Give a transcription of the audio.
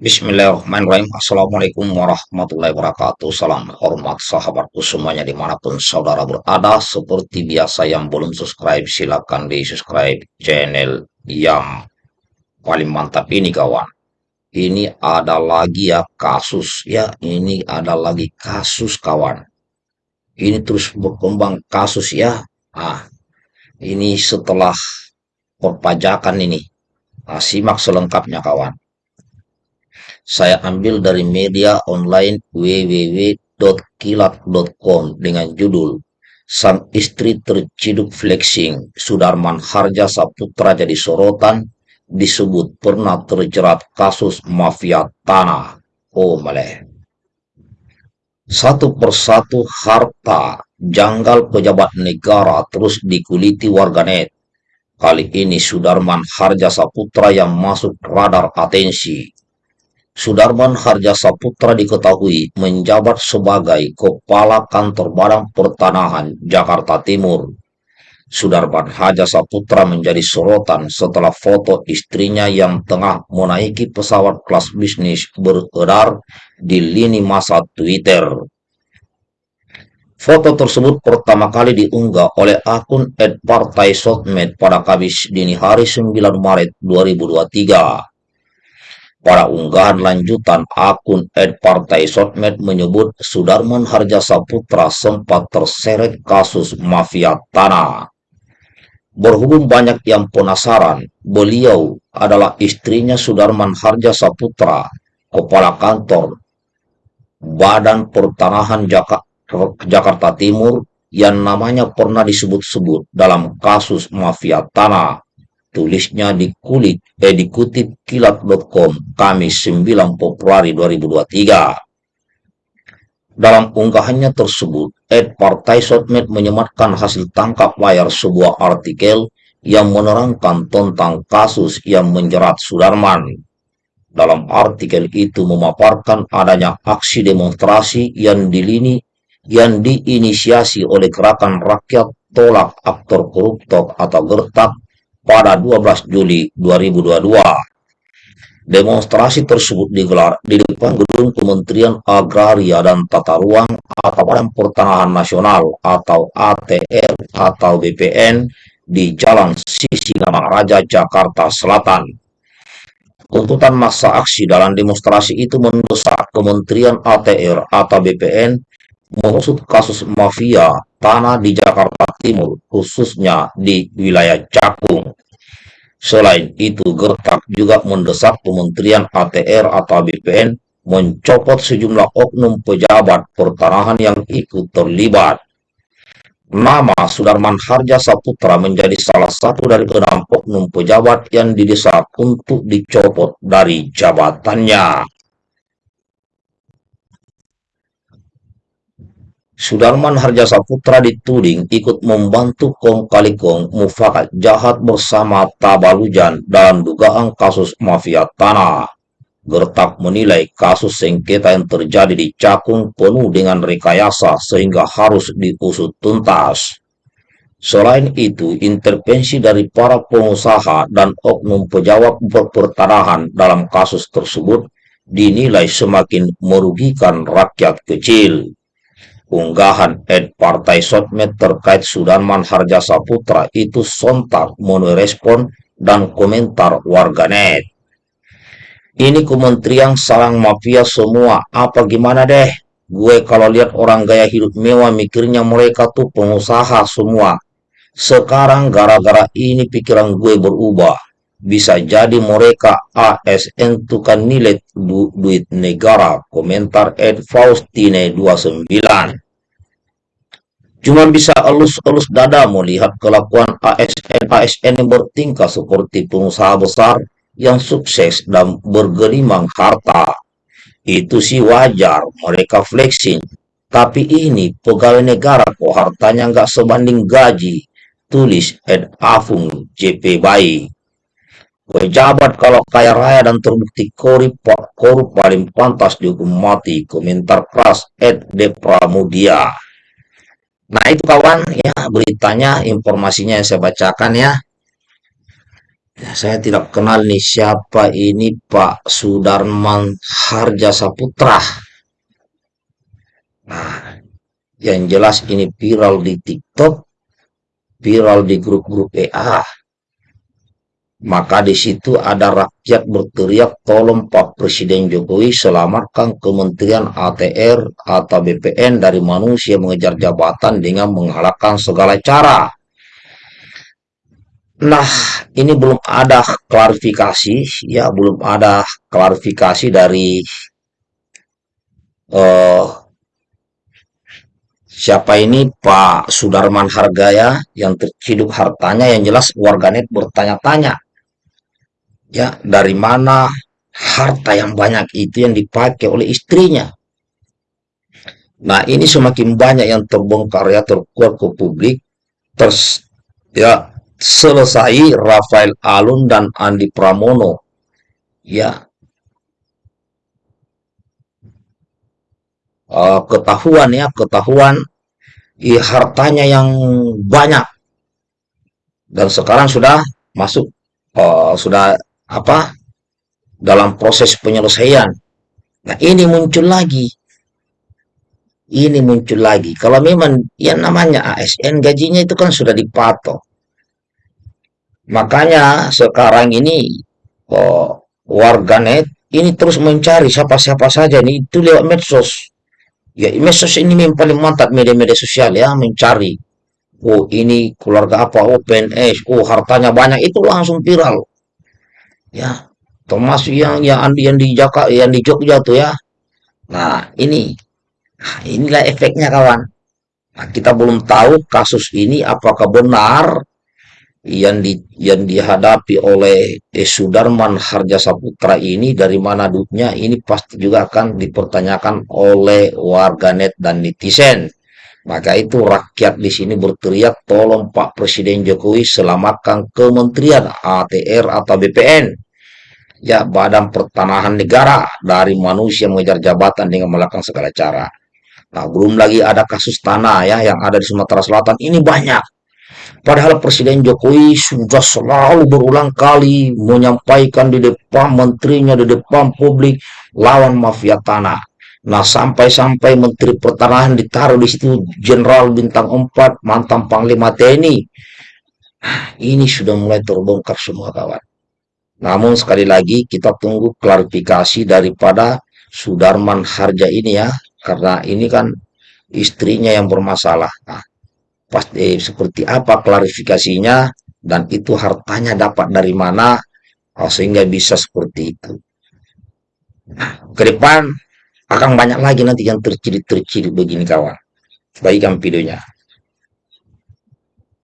Bismillahirrahmanirrahim. Assalamualaikum warahmatullahi wabarakatuh. Salam hormat sahabatku semuanya di mana pun saudara berada. Seperti biasa yang belum subscribe silahkan di subscribe channel yang paling mantap ini kawan. Ini ada lagi ya kasus ya. Ini ada lagi kasus kawan. Ini terus berkembang kasus ya. Ah, ini setelah perpajakan ini. Nah, simak selengkapnya kawan saya ambil dari media online www.kilat.com dengan judul Sang istri terciduk flexing, Sudarman Harja Saputra jadi sorotan, disebut pernah terjerat kasus mafia tanah. Oh maleh. Satu persatu harta janggal pejabat negara terus dikuliti warganet. Kali ini Sudarman Harja Saputra yang masuk radar atensi. Sudarman Harja Saputra diketahui menjabat sebagai Kepala Kantor Badan Pertanahan Jakarta Timur. Sudarman Harja Saputra menjadi sorotan setelah foto istrinya yang tengah menaiki pesawat kelas bisnis beredar di lini masa Twitter. Foto tersebut pertama kali diunggah oleh akun Ed Partai Sotmed pada Kamis dini hari 9 Maret 2023. Pada unggahan lanjutan, akun Ed Partai Sotmed menyebut Sudarman Harja Saputra sempat terseret kasus mafia tanah. Berhubung banyak yang penasaran, beliau adalah istrinya Sudarman Harja Saputra, Kepala Kantor Badan Pertanahan Jakarta Timur yang namanya pernah disebut-sebut dalam kasus mafia tanah Tulisnya di kulit, eh dikutip kilat.com Kamis 9 Februari 2023. Dalam unggahannya tersebut, Ed Partai Sotmed menyematkan hasil tangkap layar sebuah artikel yang menerangkan tentang kasus yang menjerat Sudarman. Dalam artikel itu memaparkan adanya aksi demonstrasi yang dilini yang diinisiasi oleh gerakan rakyat tolak aktor koruptor atau gertak pada 12 Juli 2022. Demonstrasi tersebut digelar di depan gedung Kementerian Agraria dan Tata Ruang atau Badan Pertanahan Nasional atau ATR atau BPN di Jalan Sisingamaraja, Jakarta Selatan. Tuntutan masa aksi dalam demonstrasi itu mendesak Kementerian ATR atau BPN mengusut kasus mafia tanah di Jakarta Timur, khususnya di wilayah Cakung. Selain itu, Gertak juga mendesak Kementerian ATR atau BPN mencopot sejumlah oknum pejabat pertanahan yang ikut terlibat. Nama Sudarman Harja Saputra menjadi salah satu dari enam oknum pejabat yang didesak untuk dicopot dari jabatannya. Sudarman Harja Saputra dituding ikut membantu Kong Kali Kong mufakat jahat bersama Tabalujan dalam dugaan kasus mafia tanah. Gertak menilai kasus sengketa yang terjadi di Cakung penuh dengan rekayasa sehingga harus diusut tuntas. Selain itu, intervensi dari para pengusaha dan oknum pejabat pertanahan dalam kasus tersebut dinilai semakin merugikan rakyat kecil. Unggahan Ed Partai Sotmed terkait Sudarman Harja Saputra itu sontak menuai respon dan komentar warganet. Ini kementerian sarang mafia semua, apa gimana deh? Gue kalau lihat orang gaya hidup mewah mikirnya mereka tuh pengusaha semua. Sekarang gara-gara ini pikiran gue berubah. Bisa jadi mereka ASN tukang nilai du duit negara. Komentar Ed Faustine 29. Cuma bisa elus-elus dada melihat kelakuan ASN-ASN yang bertingkah seperti pengusaha besar yang sukses dan bergelimang harta. Itu sih wajar, mereka flexing. Tapi ini pegawai negara kok hartanya nggak sebanding gaji. Tulis Ed Afung JP Bayi. Pejabat kalau kaya raya dan terbukti korup, korup paling pantas dihukum mati. Komentar keras Ed De Pramudia. Nah itu kawan ya beritanya, informasinya yang saya bacakan ya. Ya, saya tidak kenal nih siapa ini Pak Sudarman Harja Saputra. Nah, yang jelas ini viral di TikTok, viral di grup-grup WA. Maka di situ ada rakyat berteriak, tolong Pak Presiden Jokowi selamatkan Kementerian ATR atau BPN dari manusia mengejar jabatan dengan menghalalkan segala cara. Nah, ini belum ada klarifikasi, ya belum ada klarifikasi dari eh, siapa ini Pak Sudarman Hargaya yang terciduk hartanya yang jelas warganet bertanya-tanya ya dari mana harta yang banyak itu yang dipakai oleh istrinya. Nah, ini semakin banyak yang terbongkar ya terkuat ke publik. Terus ya selesai Rafael Alun dan Andi Pramono ya uh, ketahuan ya ketahuan ya, hartanya yang banyak dan sekarang sudah masuk uh, sudah apa dalam proses penyelesaian. Nah ini muncul lagi, ini muncul lagi. Kalau memang yang namanya ASN gajinya itu kan sudah dipatok. Makanya sekarang ini oh, warganet ini terus mencari siapa-siapa saja nih itu lewat medsos. Ya medsos ini memang paling mantap media-media sosial ya mencari. Oh ini keluarga apa? Oh PNS. Oh hartanya banyak itu langsung viral. Ya termasuk yang yang yang di Jakarta yang di Jogja tuh ya. Nah ini nah, inilah efeknya kawan. Nah, kita belum tahu kasus ini apakah benar yang di yang dihadapi oleh eh, Sudarman Harja Saputra ini dari mana duitnya ini pasti juga akan dipertanyakan oleh warganet dan netizen. Maka itu rakyat di sini berteriak tolong Pak Presiden Jokowi selamatkan Kementerian ATR atau BPN ya Badan Pertanahan Negara dari manusia mengejar jabatan dengan melakukan segala cara. Nah, belum lagi ada kasus tanah ya yang ada di Sumatera Selatan ini banyak Padahal Presiden Jokowi sudah selalu berulang kali menyampaikan di depan menterinya, di depan publik, lawan mafia tanah. Nah, sampai-sampai Menteri Pertanahan ditaruh di situ Jenderal Bintang 4, mantan Panglima TNI. Ini sudah mulai terbongkar semua kawan. Namun sekali lagi kita tunggu klarifikasi daripada Sudarman Harja ini ya, karena ini kan istrinya yang bermasalah. Nah, pasti seperti apa klarifikasinya dan itu hartanya dapat dari mana sehingga bisa seperti itu. Nah, ke depan akan banyak lagi nanti yang terciri-terciri begini kawan. Baikkan videonya.